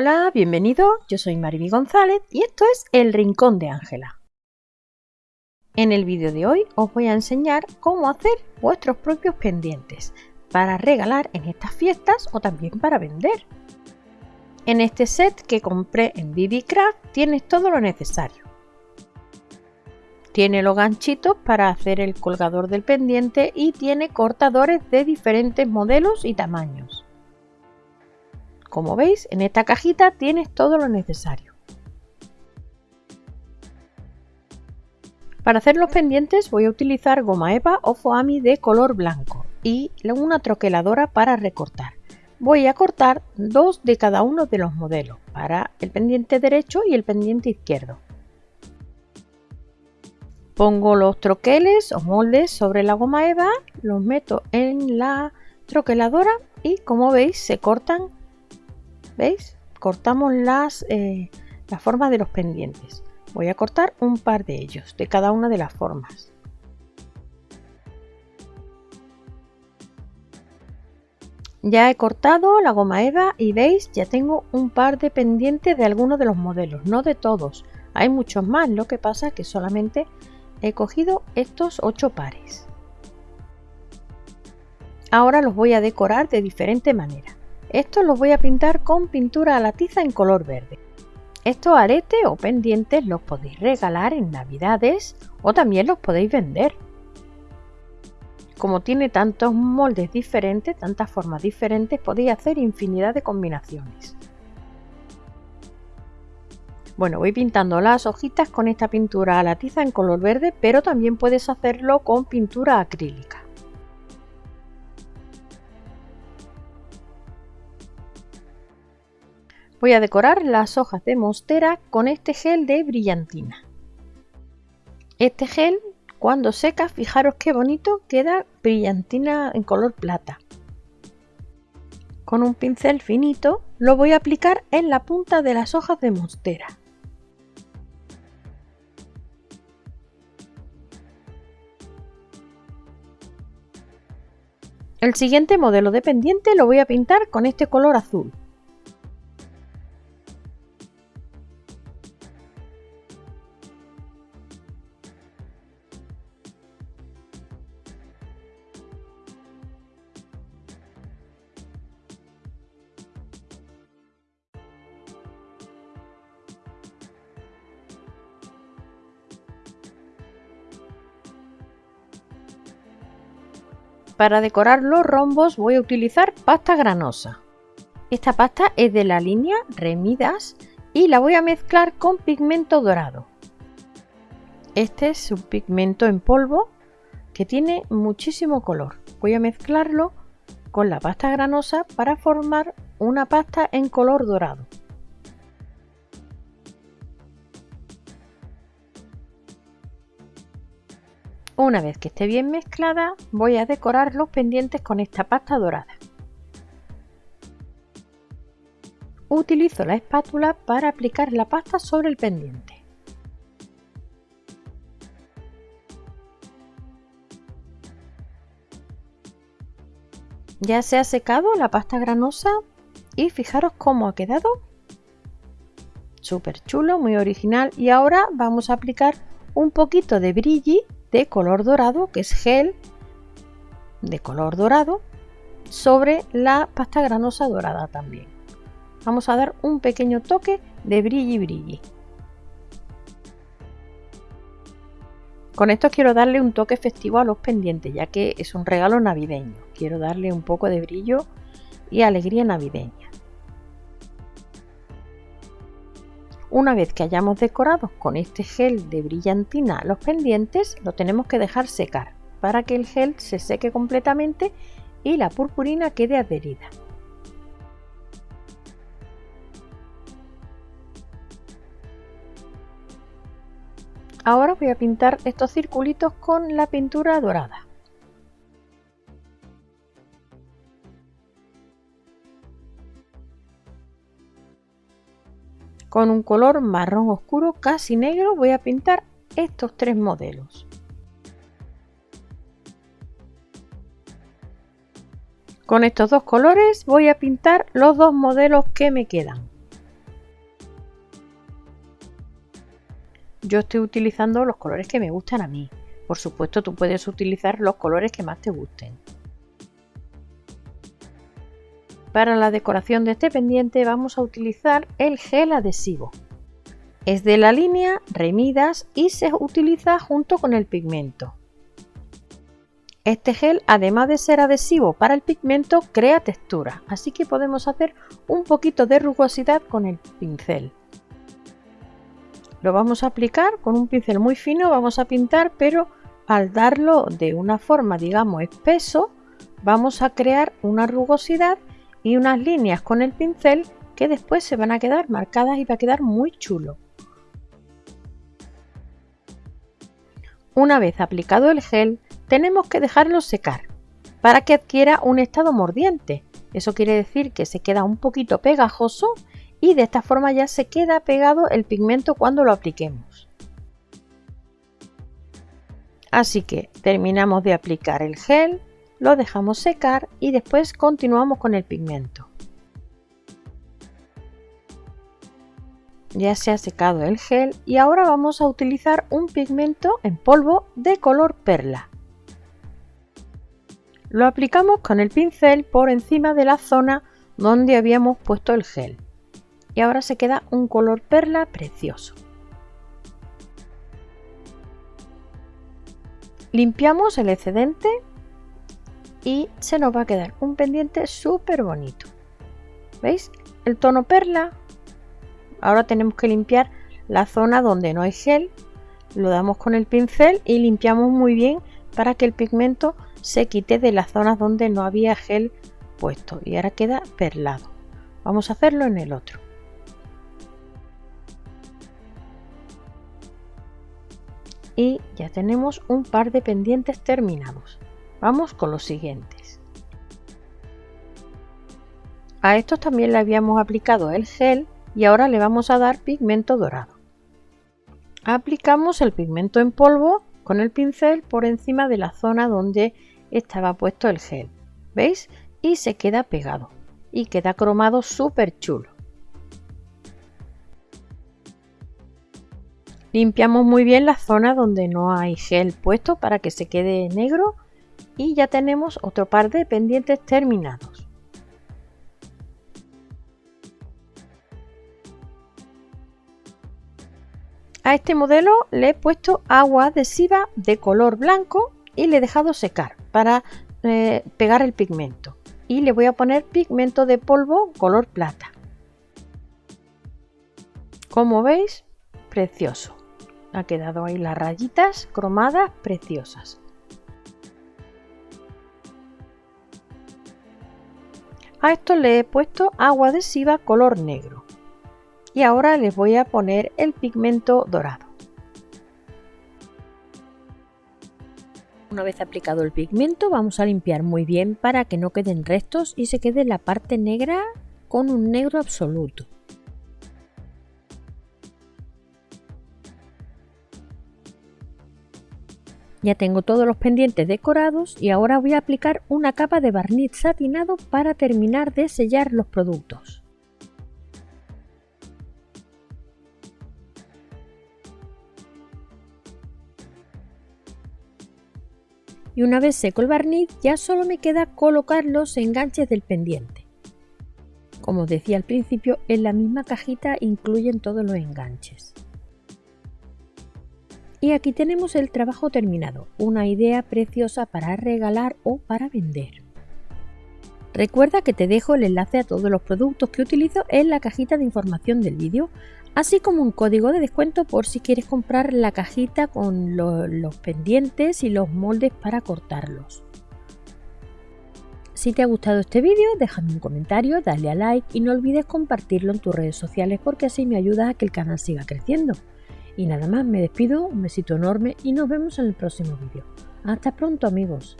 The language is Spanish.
Hola, bienvenido, yo soy Mariby González y esto es El Rincón de Ángela. En el vídeo de hoy os voy a enseñar cómo hacer vuestros propios pendientes para regalar en estas fiestas o también para vender. En este set que compré en BB Craft tienes todo lo necesario. Tiene los ganchitos para hacer el colgador del pendiente y tiene cortadores de diferentes modelos y tamaños. Como veis, en esta cajita tienes todo lo necesario. Para hacer los pendientes voy a utilizar goma eva o foami de color blanco y una troqueladora para recortar. Voy a cortar dos de cada uno de los modelos para el pendiente derecho y el pendiente izquierdo. Pongo los troqueles o moldes sobre la goma eva, los meto en la troqueladora y como veis se cortan ¿Veis? Cortamos las, eh, la forma de los pendientes. Voy a cortar un par de ellos, de cada una de las formas. Ya he cortado la goma eva y veis, ya tengo un par de pendientes de algunos de los modelos, no de todos. Hay muchos más, lo que pasa es que solamente he cogido estos ocho pares. Ahora los voy a decorar de diferente manera. Estos los voy a pintar con pintura a la tiza en color verde. Estos aretes o pendientes los podéis regalar en navidades o también los podéis vender. Como tiene tantos moldes diferentes, tantas formas diferentes, podéis hacer infinidad de combinaciones. Bueno, voy pintando las hojitas con esta pintura a la tiza en color verde, pero también puedes hacerlo con pintura acrílica. Voy a decorar las hojas de monstera con este gel de brillantina. Este gel, cuando seca, fijaros qué bonito queda brillantina en color plata. Con un pincel finito lo voy a aplicar en la punta de las hojas de monstera. El siguiente modelo de pendiente lo voy a pintar con este color azul. Para decorar los rombos voy a utilizar pasta granosa. Esta pasta es de la línea Remidas y la voy a mezclar con pigmento dorado. Este es un pigmento en polvo que tiene muchísimo color. Voy a mezclarlo con la pasta granosa para formar una pasta en color dorado. Una vez que esté bien mezclada, voy a decorar los pendientes con esta pasta dorada. Utilizo la espátula para aplicar la pasta sobre el pendiente. Ya se ha secado la pasta granosa y fijaros cómo ha quedado. Súper chulo, muy original. Y ahora vamos a aplicar un poquito de brilli de color dorado, que es gel de color dorado, sobre la pasta granosa dorada también. Vamos a dar un pequeño toque de brilli brilli. Con esto quiero darle un toque festivo a los pendientes, ya que es un regalo navideño. Quiero darle un poco de brillo y alegría navideña. Una vez que hayamos decorado con este gel de brillantina los pendientes, lo tenemos que dejar secar para que el gel se seque completamente y la purpurina quede adherida. Ahora voy a pintar estos circulitos con la pintura dorada. Con un color marrón oscuro casi negro voy a pintar estos tres modelos. Con estos dos colores voy a pintar los dos modelos que me quedan. Yo estoy utilizando los colores que me gustan a mí. Por supuesto tú puedes utilizar los colores que más te gusten. Para la decoración de este pendiente vamos a utilizar el gel adhesivo. Es de la línea Remidas y se utiliza junto con el pigmento. Este gel, además de ser adhesivo para el pigmento, crea textura, así que podemos hacer un poquito de rugosidad con el pincel. Lo vamos a aplicar con un pincel muy fino, vamos a pintar, pero al darlo de una forma, digamos, espeso, vamos a crear una rugosidad y unas líneas con el pincel que después se van a quedar marcadas y va a quedar muy chulo. Una vez aplicado el gel, tenemos que dejarlo secar para que adquiera un estado mordiente. Eso quiere decir que se queda un poquito pegajoso y de esta forma ya se queda pegado el pigmento cuando lo apliquemos. Así que terminamos de aplicar el gel, lo dejamos secar y después continuamos con el pigmento. Ya se ha secado el gel y ahora vamos a utilizar un pigmento en polvo de color perla. Lo aplicamos con el pincel por encima de la zona donde habíamos puesto el gel. Y ahora se queda un color perla precioso. Limpiamos el excedente y se nos va a quedar un pendiente súper bonito. ¿Veis? El tono perla. Ahora tenemos que limpiar la zona donde no hay gel. Lo damos con el pincel y limpiamos muy bien para que el pigmento se quite de las zonas donde no había gel puesto. Y ahora queda perlado. Vamos a hacerlo en el otro. Y ya tenemos un par de pendientes terminados. Vamos con los siguientes. A estos también le habíamos aplicado el gel y ahora le vamos a dar pigmento dorado. Aplicamos el pigmento en polvo con el pincel por encima de la zona donde estaba puesto el gel. ¿Veis? Y se queda pegado. Y queda cromado súper chulo. Limpiamos muy bien la zona donde no hay gel puesto para que se quede negro y ya tenemos otro par de pendientes terminados. A este modelo le he puesto agua adhesiva de color blanco y le he dejado secar para eh, pegar el pigmento. Y le voy a poner pigmento de polvo color plata. Como veis, precioso. Ha quedado ahí las rayitas cromadas preciosas. A esto le he puesto agua adhesiva color negro. Y ahora les voy a poner el pigmento dorado. Una vez aplicado el pigmento vamos a limpiar muy bien para que no queden restos y se quede la parte negra con un negro absoluto. Ya tengo todos los pendientes decorados y ahora voy a aplicar una capa de barniz satinado para terminar de sellar los productos. Y una vez seco el barniz ya solo me queda colocar los enganches del pendiente. Como os decía al principio, en la misma cajita incluyen todos los enganches. Y aquí tenemos el trabajo terminado, una idea preciosa para regalar o para vender. Recuerda que te dejo el enlace a todos los productos que utilizo en la cajita de información del vídeo, así como un código de descuento por si quieres comprar la cajita con los pendientes y los moldes para cortarlos. Si te ha gustado este vídeo, déjame un comentario, dale a like y no olvides compartirlo en tus redes sociales porque así me ayuda a que el canal siga creciendo. Y nada más, me despido, un besito enorme y nos vemos en el próximo vídeo. Hasta pronto amigos.